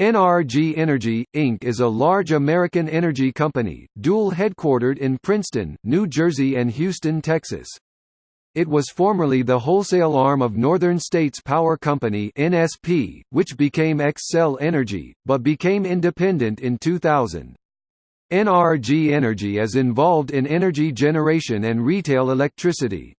NRG Energy, Inc. is a large American energy company, dual-headquartered in Princeton, New Jersey and Houston, Texas. It was formerly the wholesale arm of Northern States Power Company NSP, which became Xcel Energy, but became independent in 2000. NRG Energy is involved in energy generation and retail electricity.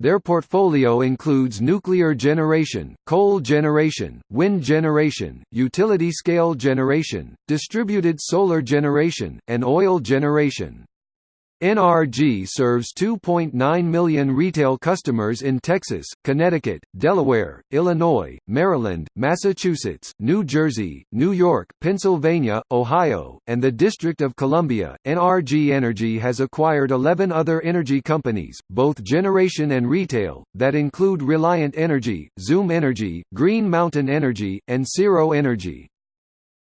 Their portfolio includes nuclear generation, coal generation, wind generation, utility-scale generation, distributed solar generation, and oil generation. NRG serves 2.9 million retail customers in Texas, Connecticut, Delaware, Illinois, Maryland, Massachusetts, New Jersey, New York, Pennsylvania, Ohio, and the District of Columbia. NRG Energy has acquired 11 other energy companies, both generation and retail, that include Reliant Energy, XOOM Energy, Green Mountain Energy, and Cirro Energy.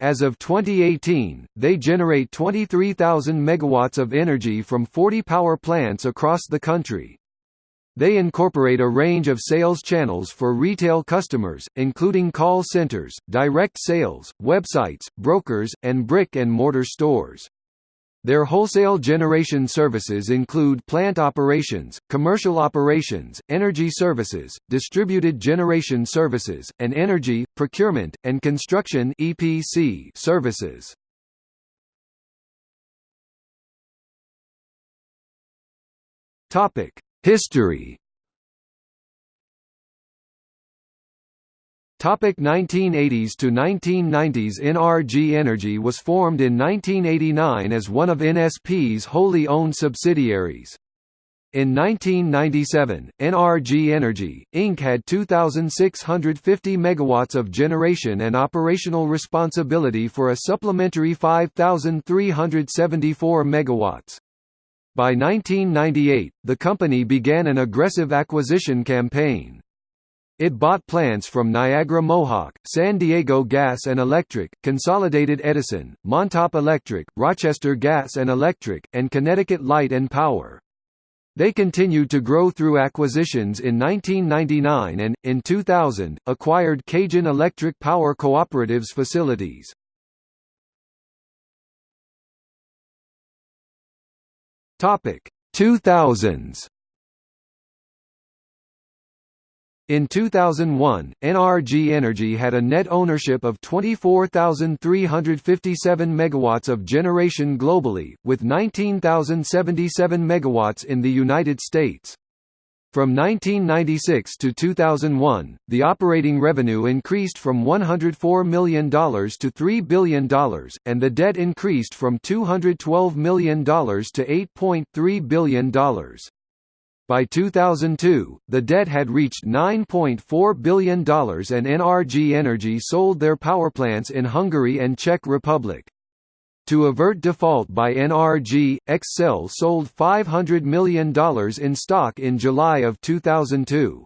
As of 2018, they generate 23,000 megawatts of energy from 40 power plants across the country. They incorporate a range of sales channels for retail customers, including call centers, direct sales, websites, brokers, and brick-and-mortar stores. Their wholesale generation services include plant operations, commercial operations, energy services, distributed generation services, and energy, procurement, and construction EPC services. History Topic 1980s to 1990s NRG Energy was formed in 1989 as one of NSP's wholly owned subsidiaries. In 1997, NRG Energy, Inc. had 2,650 megawatts of generation and operational responsibility for a supplementary 5,374 megawatts. By 1998, the company began an aggressive acquisition campaign. It bought plants from Niagara Mohawk, San Diego Gas and Electric, Consolidated Edison, Montaup Electric, Rochester Gas and Electric, and Connecticut Light and Power. They continued to grow through acquisitions in 1999 and, in 2000, acquired Cajun Electric Power Cooperative's facilities. Topic 2000s In 2001, NRG Energy had a net ownership of 24,357 megawatts of generation globally, with 19,077 megawatts in the United States. From 1996 to 2001, the operating revenue increased from $104 million to $3 billion, and the debt increased from $212 million to $8.3 billion. By 2002, the debt had reached $9.4 billion and NRG Energy sold their power plants in Hungary and Czech Republic. To avert default by NRG, Xcel sold $500 million in stock in July of 2002.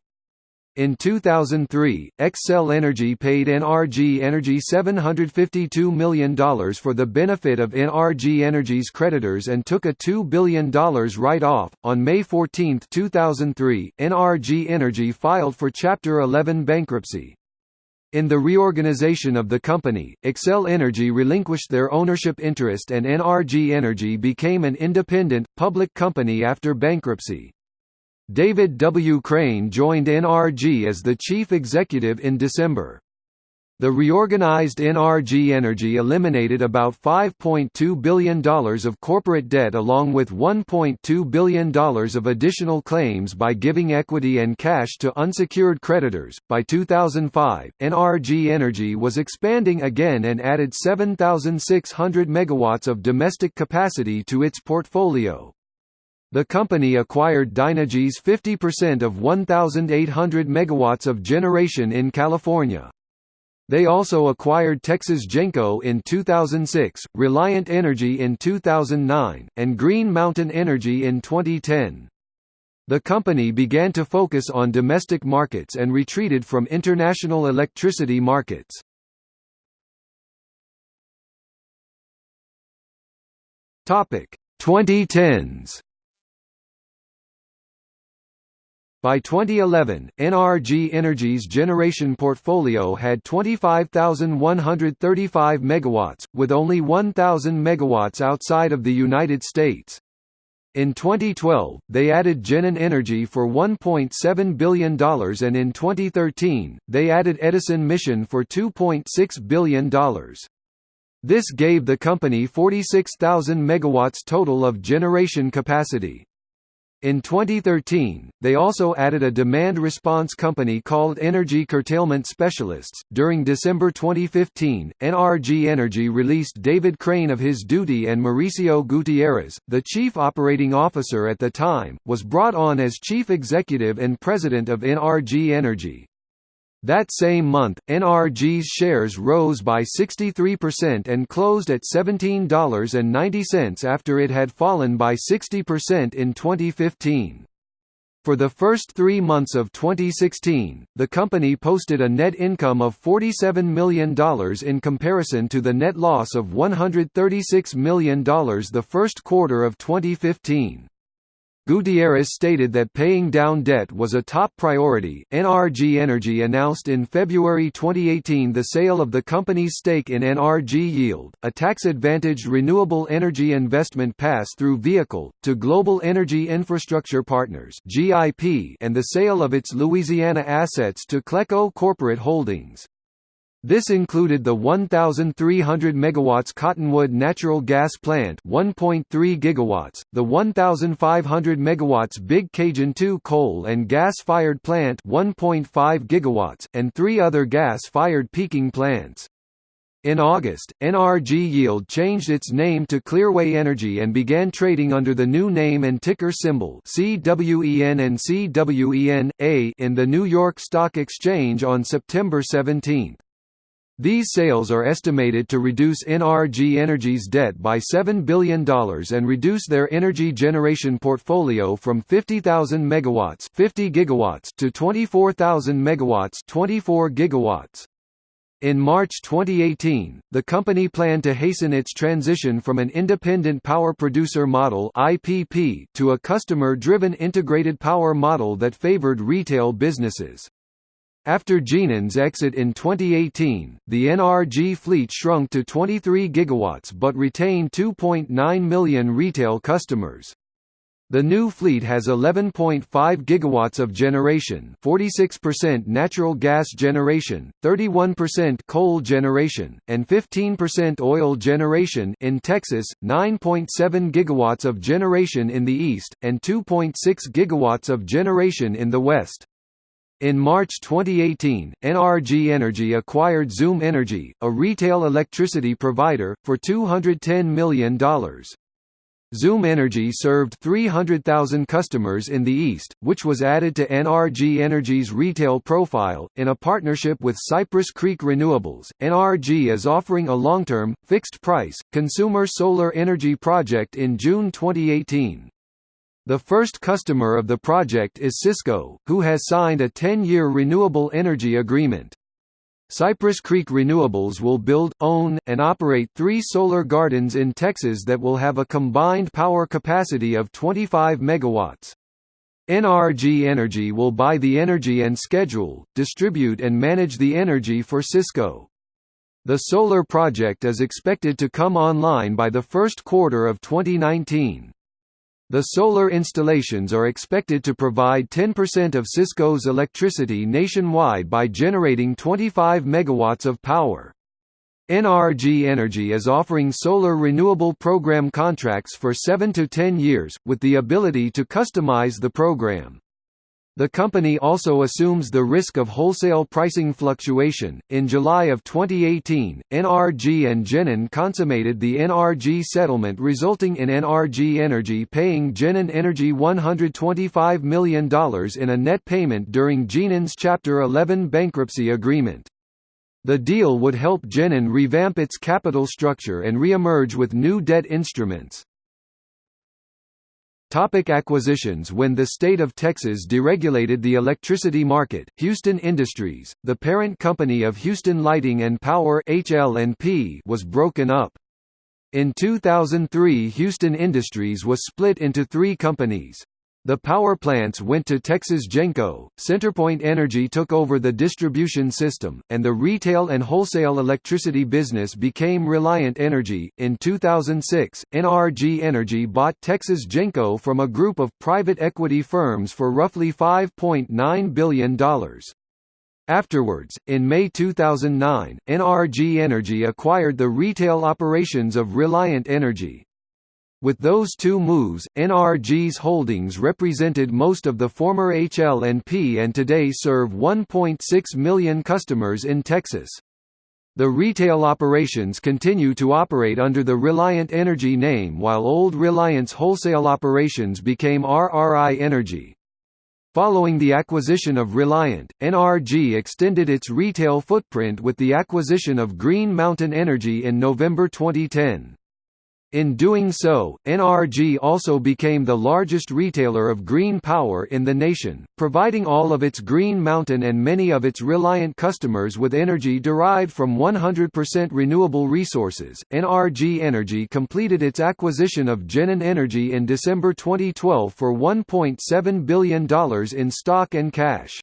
In 2003, Xcel Energy paid NRG Energy $752 million for the benefit of NRG Energy's creditors and took a $2 billion write-off. On May 14, 2003, NRG Energy filed for Chapter 11 bankruptcy. In the reorganization of the company, Xcel Energy relinquished their ownership interest and NRG Energy became an independent, public company after bankruptcy. David W. Crane joined NRG as the chief executive in December. The reorganized NRG Energy eliminated about $5.2 billion of corporate debt along with $1.2 billion of additional claims by giving equity and cash to unsecured creditors. By 2005, NRG Energy was expanding again and added 7,600 megawatts of domestic capacity to its portfolio. The company acquired Dynegy's 50% of 1,800 megawatts of generation in California. They also acquired Texas Genco in 2006, Reliant Energy in 2009, and Green Mountain Energy in 2010. The company began to focus on domestic markets and retreated from international electricity markets. Topic 2010s By 2011, NRG Energy's generation portfolio had 25,135 megawatts, with only 1,000 megawatts outside of the United States. In 2012, they added GenOn Energy for $1.7 billion and in 2013, they added Edison Mission for $2.6 billion. This gave the company 46,000 megawatts total of generation capacity. In 2013, they also added a demand response company called Energy Curtailment Specialists. During December 2015, NRG Energy released David Crane of his duty and Mauricio Gutierrez, the chief operating officer at the time, was brought on as chief executive and president of NRG Energy. That same month, NRG's shares rose by 63% and closed at $17.90 after it had fallen by 60% in 2015. For the first three months of 2016, the company posted a net income of $47 million in comparison to the net loss of $136 million the first quarter of 2015. Gutierrez stated that paying down debt was a top priority. NRG Energy announced in February 2018 the sale of the company's stake in NRG Yield, a tax-advantaged renewable energy investment pass-through vehicle, to Global Energy Infrastructure Partners and the sale of its Louisiana assets to Cleco Corporate Holdings. This included the 1,300 MW Cottonwood natural gas plant 1.3 gigawatts, the 1,500 MW Big Cajun 2 coal and gas-fired plant 1.5 gigawatts, and three other gas-fired peaking plants. In August, NRG Yield changed its name to Clearway Energy and began trading under the new name and ticker symbol CWEN and CWEN-A in the New York Stock Exchange on September 17. These sales are estimated to reduce NRG Energy's debt by $7 billion and reduce their energy generation portfolio from 50,000 megawatts 50 gigawatts to 24,000 megawatts 24 gigawatts. In March 2018, the company planned to hasten its transition from an independent power producer model (IPP) to a customer-driven integrated power model that favored retail businesses. After GenOn's exit in 2018, the NRG fleet shrunk to 23 gigawatts but retained 2.9 million retail customers. The new fleet has 11.5 gigawatts of generation, 46% natural gas generation, 31% coal generation, and 15% oil generation in Texas, 9.7 gigawatts of generation in the east, and 2.6 gigawatts of generation in the west. In March 2018, NRG Energy acquired XOOM Energy, a retail electricity provider, for $210 million. XOOM Energy served 300,000 customers in the East, which was added to NRG Energy's retail profile. In a partnership with Cypress Creek Renewables, NRG is offering a long term, fixed price, consumer solar energy project in June 2018. The first customer of the project is Cisco, who has signed a 10-year renewable energy agreement. Cypress Creek Renewables will build, own, and operate three solar gardens in Texas that will have a combined power capacity of 25 megawatts. NRG Energy will buy the energy and schedule, distribute and manage the energy for Cisco. The solar project is expected to come online by the first quarter of 2019. The solar installations are expected to provide 10% of Cisco's electricity nationwide by generating 25 megawatts of power. NRG Energy is offering solar renewable program contracts for 7 to 10 years, with the ability to customize the program. The company also assumes the risk of wholesale pricing fluctuation. In July of 2018, NRG and GenOn consummated the NRG settlement, resulting in NRG Energy paying GenOn Energy $125 million in a net payment during GenOn's Chapter 11 bankruptcy agreement. The deal would help GenOn revamp its capital structure and re-emerge with new debt instruments. Topic acquisitions When the state of Texas deregulated the electricity market, Houston Industries, the parent company of Houston Lighting and Power was broken up. In 2003 Houston Industries was split into three companies. The power plants went to Texas Genco, CenterPoint Energy took over the distribution system, and the retail and wholesale electricity business became Reliant Energy. In 2006, NRG Energy bought Texas Genco from a group of private equity firms for roughly $5.9 billion. Afterwards, in May 2009, NRG Energy acquired the retail operations of Reliant Energy. With those two moves, NRG's holdings represented most of the former HL&P and today serve 1.6 million customers in Texas. The retail operations continue to operate under the Reliant Energy name while old Reliant's wholesale operations became RRI Energy. Following the acquisition of Reliant, NRG extended its retail footprint with the acquisition of Green Mountain Energy in November 2010. In doing so, NRG also became the largest retailer of green power in the nation, providing all of its Green Mountain and many of its Reliant customers with energy derived from 100% renewable resources. NRG Energy completed its acquisition of GenOn Energy in December 2012 for $1.7 billion in stock and cash.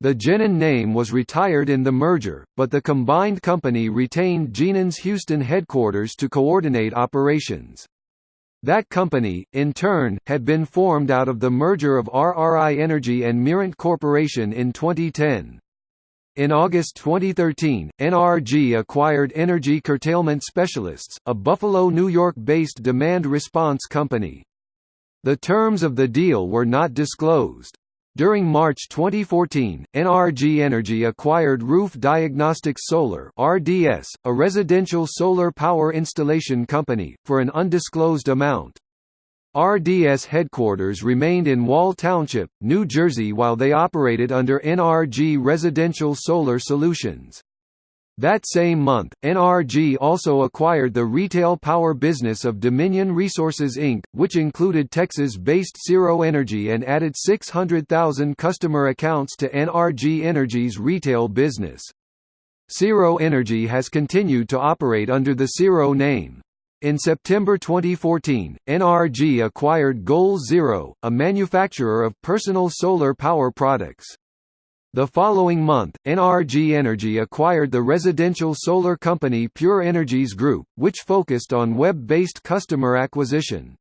The GenOn name was retired in the merger, but the combined company retained GenOn's Houston headquarters to coordinate operations. That company, in turn, had been formed out of the merger of RRI Energy and Mirant Corporation in 2010. In August 2013, NRG acquired Energy Curtailment Specialists, a Buffalo, New York-based demand response company. The terms of the deal were not disclosed. During March 2014, NRG Energy acquired Roof Diagnostics Solar (RDS), a residential solar power installation company, for an undisclosed amount. RDS headquarters remained in Wall Township, New Jersey while they operated under NRG Residential Solar Solutions. That same month, NRG also acquired the retail power business of Dominion Resources Inc., which included Texas-based Cirro Energy and added 600,000 customer accounts to NRG Energy's retail business. Cirro Energy has continued to operate under the Cirro name. In September 2014, NRG acquired Goal Zero, a manufacturer of personal solar power products. The following month, NRG Energy acquired the residential solar company Pure Energies Group, which focused on web-based customer acquisition.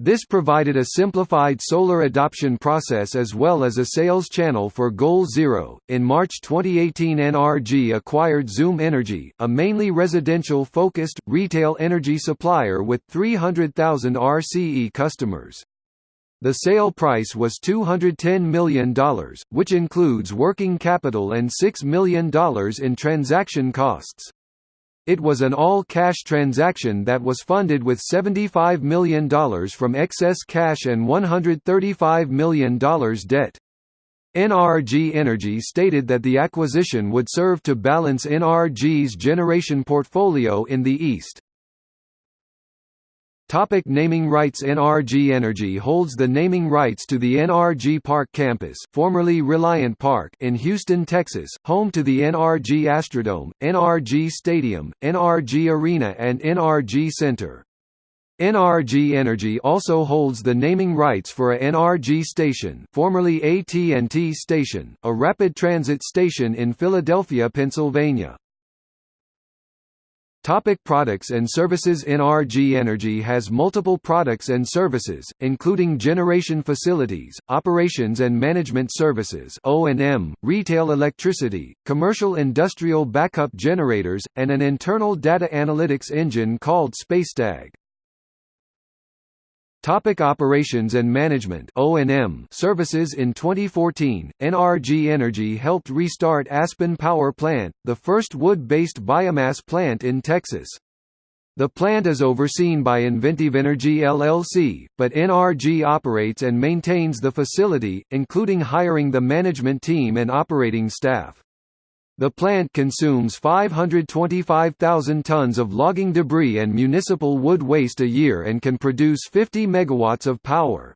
This provided a simplified solar adoption process as well as a sales channel for Goal Zero. In March 2018, NRG acquired XOOM Energy, a mainly residential focused, retail energy supplier with 300,000 RCE customers. The sale price was $210 million, which includes working capital and $6 million in transaction costs. It was an all-cash transaction that was funded with $75 million from excess cash and $135 million debt. NRG Energy stated that the acquisition would serve to balance NRG's generation portfolio in the East. Topic naming rights NRG Energy holds the naming rights to the NRG Park campus formerly Reliant Park in Houston, Texas, home to the NRG Astrodome, NRG Stadium, NRG Arena and NRG Center. NRG Energy also holds the naming rights for a NRG station formerly AT&T Station, a rapid transit station in Philadelphia, Pennsylvania. Topic products and services NRG Energy has multiple products and services, including generation facilities, operations and management services O&M, retail electricity, commercial industrial backup generators, and an internal data analytics engine called Spacetag. Topic operations and management O&M services In 2014, NRG Energy helped restart Aspen Power Plant, the first wood-based biomass plant in Texas. The plant is overseen by Inventive Energy LLC, but NRG operates and maintains the facility, including hiring the management team and operating staff. The plant consumes 525,000 tons of logging debris and municipal wood waste a year and can produce 50 megawatts of power.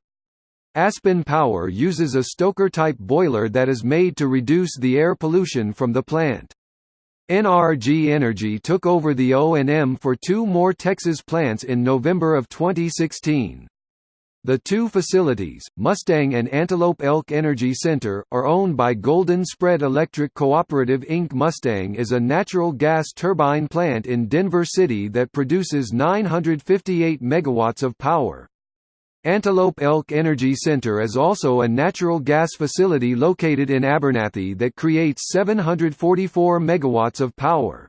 Aspen Power uses a Stoker-type boiler that is made to reduce the air pollution from the plant. NRG Energy took over the O&M for two more Texas plants in November of 2016. The two facilities, Mustang and Antelope Elk Energy Center, are owned by Golden Spread Electric Cooperative Inc. Mustang is a natural gas turbine plant in Denver City that produces 958 megawatts of power. Antelope Elk Energy Center is also a natural gas facility located in Abernathy that creates 744 megawatts of power.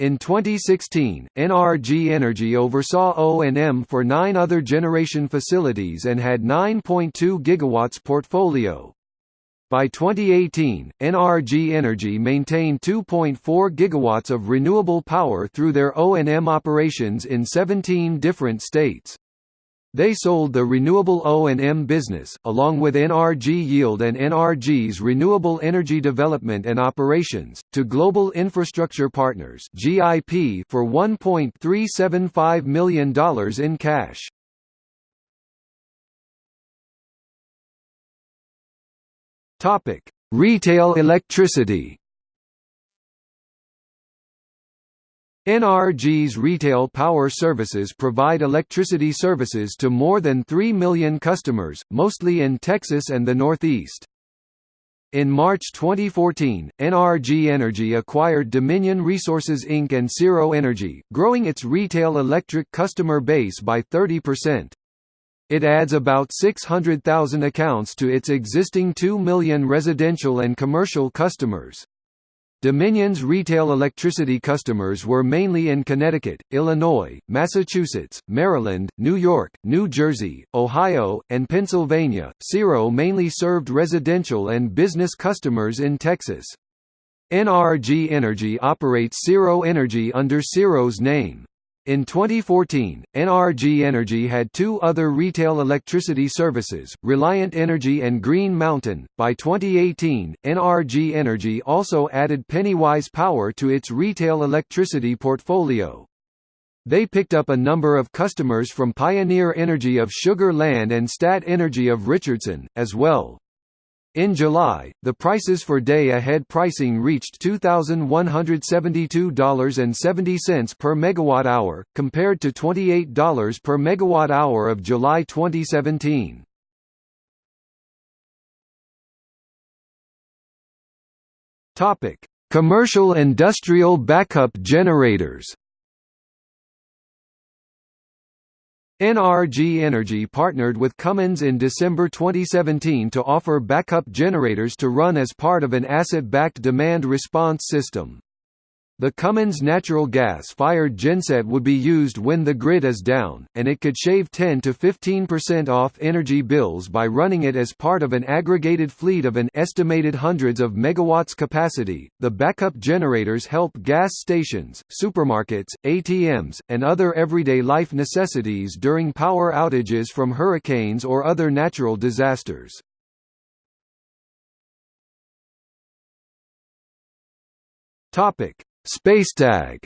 In 2016, NRG Energy oversaw O&M for nine other generation facilities and had 9.2 gigawatts portfolio. By 2018, NRG Energy maintained 2.4 gigawatts of renewable power through their O&M operations in 17 different states. They sold the renewable O&M business, along with NRG Yield and NRG's Renewable Energy Development and Operations, to Global Infrastructure Partners for $1.375 million in cash. Retail electricity NRG's retail power services provide electricity services to more than 3 million customers, mostly in Texas and the Northeast. In March 2014, NRG Energy acquired Dominion Resources Inc. and Cirro Energy, growing its retail electric customer base by 30%. It adds about 600,000 accounts to its existing 2 million residential and commercial customers. Dominion's retail electricity customers were mainly in Connecticut, Illinois, Massachusetts, Maryland, New York, New Jersey, Ohio, and Pennsylvania. Cirro mainly served residential and business customers in Texas. NRG Energy operates Cirro Energy under Cirro's name. In 2014, NRG Energy had two other retail electricity services, Reliant Energy and Green Mountain. By 2018, NRG Energy also added Pennywise Power to its retail electricity portfolio. They picked up a number of customers from Pioneer Energy of Sugar Land and Stat Energy of Richardson, as well. In July, the prices for day-ahead pricing reached $2,172.70 per megawatt-hour, compared to $28 per megawatt-hour of July 2017. Topic: Commercial industrial backup generators. NRG Energy partnered with Cummins in December 2017 to offer backup generators to run as part of an asset-backed demand response system. The Cummins natural gas-fired genset would be used when the grid is down, and it could shave 10 to 15% off energy bills by running it as part of an aggregated fleet of an estimated hundreds of megawatts capacity. The backup generators help gas stations, supermarkets, ATMs, and other everyday life necessities during power outages from hurricanes or other natural disasters. Topic: Spacetag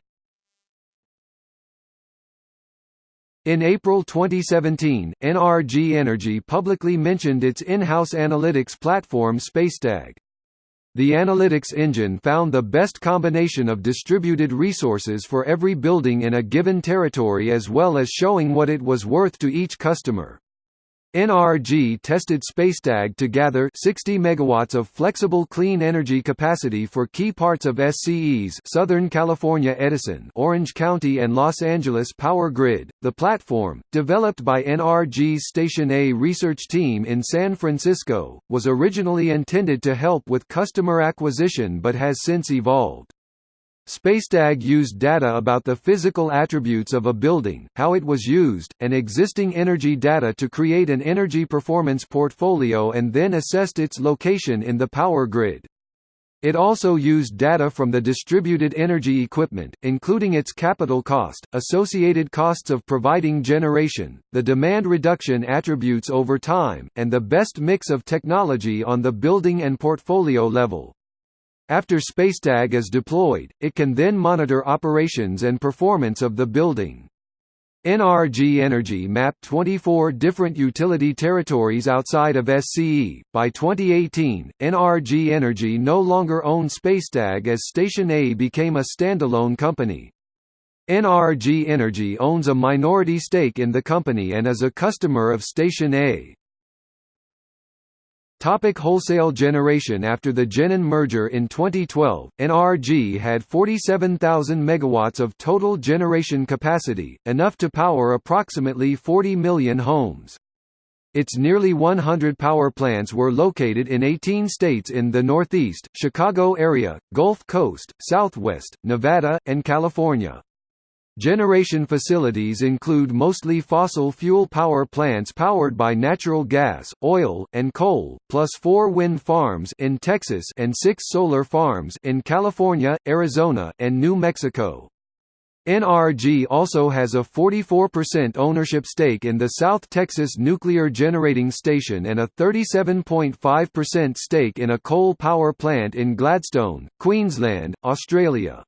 In April 2017, NRG Energy publicly mentioned its in-house analytics platform Spacetag. The analytics engine found the best combination of distributed resources for every building in a given territory as well as showing what it was worth to each customer. NRG tested Spacetag to gather 60 megawatts of flexible clean energy capacity for key parts of SCE's Southern California Edison, Orange County and Los Angeles power grid. The platform, developed by NRG's Station A research team in San Francisco, was originally intended to help with customer acquisition but has since evolved. Spacetag used data about the physical attributes of a building, how it was used, and existing energy data to create an energy performance portfolio and then assessed its location in the power grid. It also used data from the distributed energy equipment, including its capital cost, associated costs of providing generation, the demand reduction attributes over time, and the best mix of technology on the building and portfolio level. After Spacetag is deployed, it can then monitor operations and performance of the building. NRG Energy mapped 24 different utility territories outside of SCE. By 2018, NRG Energy no longer owned Spacetag as Station A became a standalone company. NRG Energy owns a minority stake in the company and is a customer of Station A. Topic wholesale generation After the GenOn merger in 2012, NRG had 47,000 megawatts of total generation capacity, enough to power approximately 40 million homes. Its nearly 100 power plants were located in 18 states in the Northeast, Chicago area, Gulf Coast, Southwest, Nevada, and California. Generation facilities include mostly fossil fuel power plants powered by natural gas, oil, and coal, plus four wind farms in Texas and six solar farms in California, Arizona, and New Mexico. NRG also has a 44% ownership stake in the South Texas Nuclear Generating Station and a 37.5% stake in a coal power plant in Gladstone, Queensland, Australia.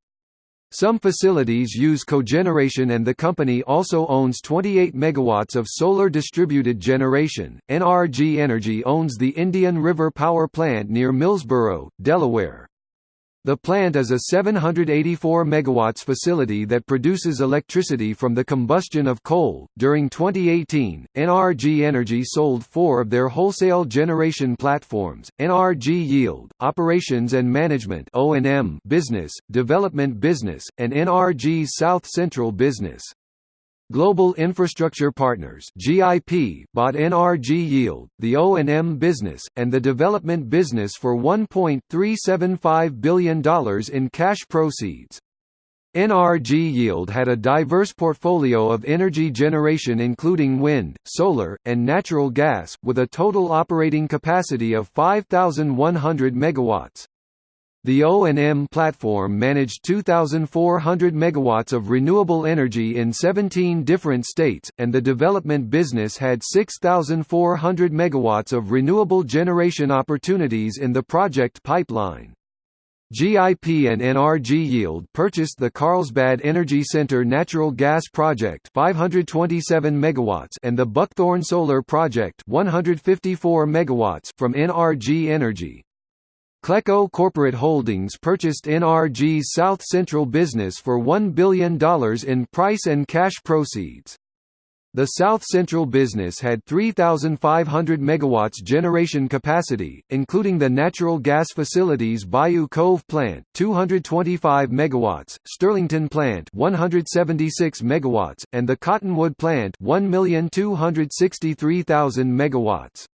Some facilities use cogeneration and the company also owns 28 megawatts of solar distributed generation. NRG Energy owns the Indian River Power Plant near Millsboro, Delaware. The plant is a 784 megawatts facility that produces electricity from the combustion of coal. During 2018, NRG Energy sold four of their wholesale generation platforms: NRG Yield, Operations and Management (O&M) business, Development business, and NRG South Central business. Global Infrastructure Partners (GIP) bought NRG Yield, the O&M business, and the development business for $1.375 billion in cash proceeds. NRG Yield had a diverse portfolio of energy generation including wind, solar, and natural gas, with a total operating capacity of 5,100 megawatts. The O&M platform managed 2,400 megawatts of renewable energy in 17 different states, and the development business had 6,400 megawatts of renewable generation opportunities in the project pipeline. GIP and NRG Yield purchased the Carlsbad Energy Center natural gas project 527 megawatts and the Buckthorn Solar project 154 megawatts from NRG Energy. Cleco Corporate Holdings purchased NRG's South Central business for $1 billion in price and cash proceeds. The South Central business had 3,500 megawatts generation capacity, including the natural gas facilities Bayou Cove Plant 225 megawatts, Sterlington Plant 176 megawatts, and the Cottonwood Plant 1,263,000 megawatts.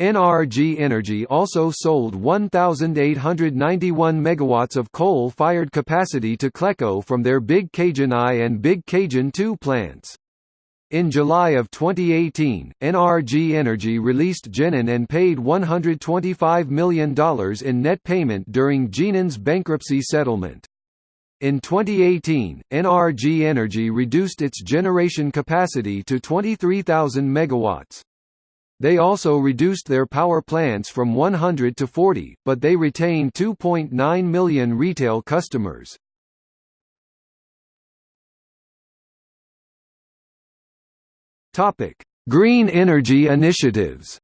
NRG Energy also sold 1,891 megawatts of coal-fired capacity to Cleco from their Big Cajun I and Big Cajun II plants. In July of 2018, NRG Energy released GenOn and paid $125 million in net payment during GenOn's bankruptcy settlement. In 2018, NRG Energy reduced its generation capacity to 23,000 megawatts. They also reduced their power plants from 100 to 40, but they retain 2.9 million retail customers. Topic: Green energy initiatives.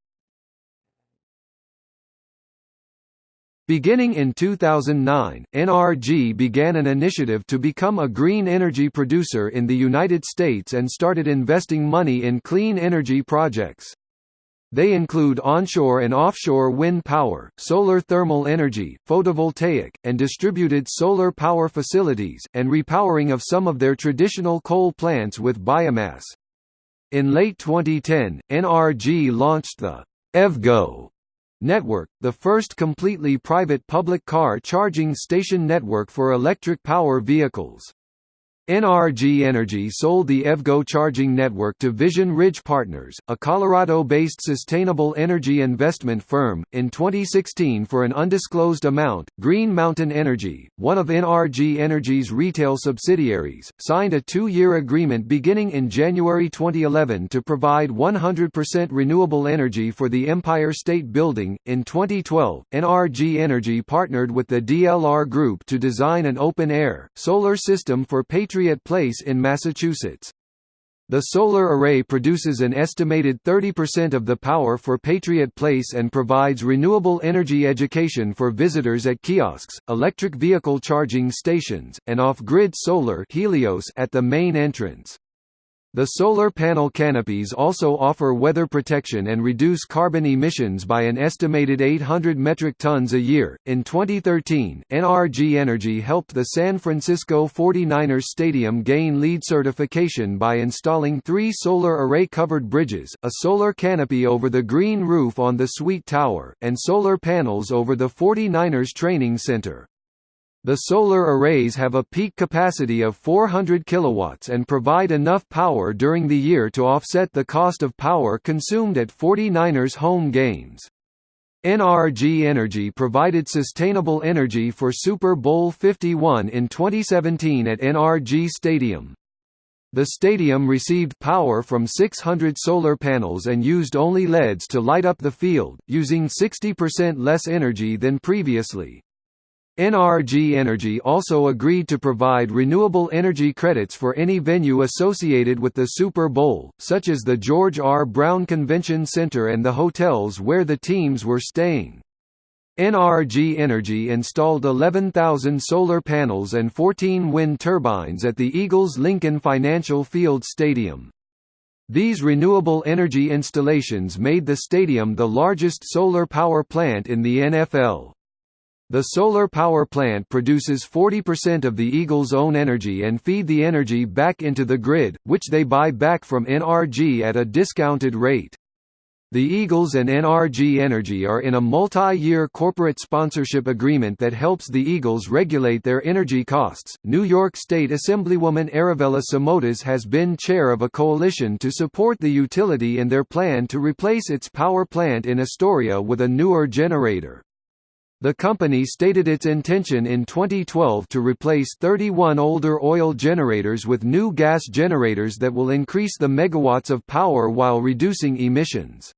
Beginning in 2009, NRG began an initiative to become a green energy producer in the United States and started investing money in clean energy projects. They include onshore and offshore wind power, solar thermal energy, photovoltaic, and distributed solar power facilities, and repowering of some of their traditional coal plants with biomass. In late 2010, NRG launched the EVgo network, the first completely private public car charging station network for electric power vehicles. NRG Energy sold the EVgo charging network to Vision Ridge Partners, a Colorado-based sustainable energy investment firm, in 2016 for an undisclosed amount. Green Mountain Energy, one of NRG Energy's retail subsidiaries, signed a two-year agreement beginning in January 2011 to provide 100% renewable energy for the Empire State Building. In 2012, NRG Energy partnered with the DLR Group to design an open-air solar system for Patriot Patriot Place in Massachusetts. The solar array produces an estimated 30% of the power for Patriot Place and provides renewable energy education for visitors at kiosks, electric vehicle charging stations, and off-grid solar Helios at the main entrance. The solar panel canopies also offer weather protection and reduce carbon emissions by an estimated 800 metric tons a year. In 2013, NRG Energy helped the San Francisco 49ers Stadium gain LEED certification by installing three solar array covered bridges, a solar canopy over the green roof on the suite tower, and solar panels over the 49ers training center. The solar arrays have a peak capacity of 400 kilowatts and provide enough power during the year to offset the cost of power consumed at 49ers home games. NRG Energy provided sustainable energy for Super Bowl 51 in 2017 at NRG Stadium. The stadium received power from 600 solar panels and used only LEDs to light up the field, using 60% less energy than previously. NRG Energy also agreed to provide renewable energy credits for any venue associated with the Super Bowl, such as the George R. Brown Convention Center and the hotels where the teams were staying. NRG Energy installed 11,000 solar panels and 14 wind turbines at the Eagles Lincoln Financial Field Stadium. These renewable energy installations made the stadium the largest solar power plant in the NFL. The solar power plant produces 40% of the Eagles' own energy and feed the energy back into the grid, which they buy back from NRG at a discounted rate. The Eagles and NRG Energy are in a multi-year corporate sponsorship agreement that helps the Eagles regulate their energy costs. New York State Assemblywoman Aravella Simotas has been chair of a coalition to support the utility in their plan to replace its power plant in Astoria with a newer generator. The company stated its intention in 2012 to replace 31 older oil generators with new gas generators that will increase the megawatts of power while reducing emissions.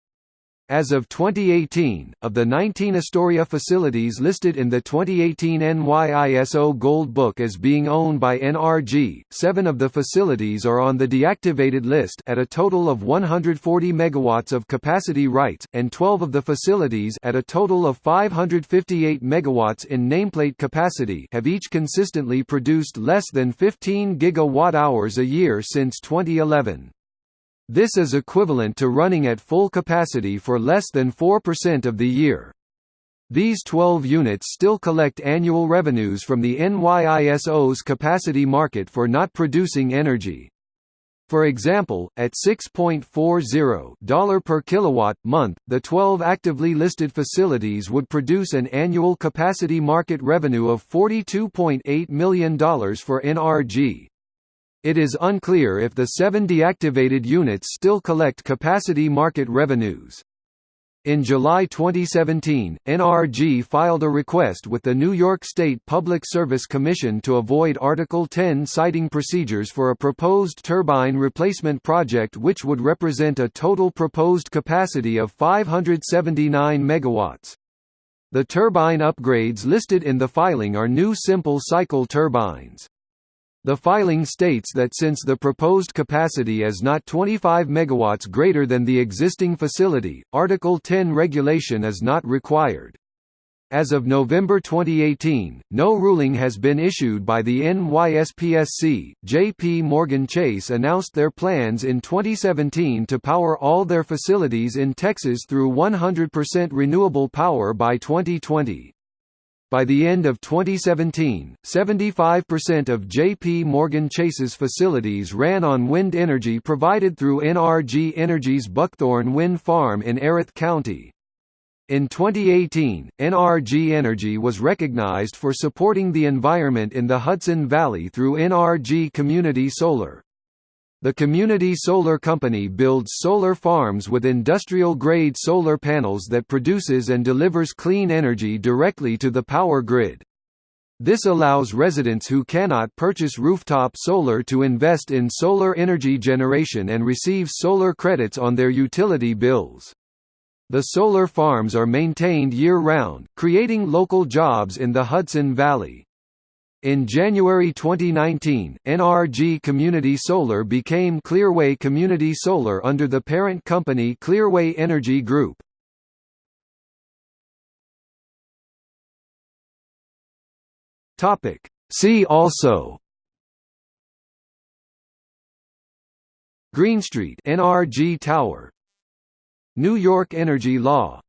As of 2018, of the 19 Astoria facilities listed in the 2018 NYISO Gold Book as being owned by NRG, seven of the facilities are on the deactivated list at a total of 140 megawatts of capacity rights, and 12 of the facilities at a total of 558 megawatts in nameplate capacity have each consistently produced less than 15 gigawatt-hours a year since 2011. This is equivalent to running at full capacity for less than 4% of the year. These 12 units still collect annual revenues from the NYISO's capacity market for not producing energy. For example, at $6.40 per kilowatt month, the 12 actively listed facilities would produce an annual capacity market revenue of $42.8 million for NRG. It is unclear if the seven deactivated units still collect capacity market revenues. In July 2017, NRG filed a request with the New York State Public Service Commission to avoid Article 10 siting procedures for a proposed turbine replacement project which would represent a total proposed capacity of 579 megawatts. The turbine upgrades listed in the filing are new simple cycle turbines. The filing states that since the proposed capacity is not 25 megawatts greater than the existing facility, Article 10 regulation is not required. As of November 2018, no ruling has been issued by the NYSPSC. JP Morgan Chase announced their plans in 2017 to power all their facilities in Texas through 100% renewable power by 2020. By the end of 2017, 75% of JP Morgan Chase's facilities ran on wind energy provided through NRG Energy's Buckthorn Wind Farm in Erath County. In 2018, NRG Energy was recognized for supporting the environment in the Hudson Valley through NRG Community Solar. The Community Solar Company builds solar farms with industrial-grade solar panels that produces and delivers clean energy directly to the power grid. This allows residents who cannot purchase rooftop solar to invest in solar energy generation and receive solar credits on their utility bills. The solar farms are maintained year-round, creating local jobs in the Hudson Valley. In January 2019, NRG Community Solar became Clearway Community Solar under the parent company Clearway Energy Group. See also Greenstreet NRG Tower New York Energy Law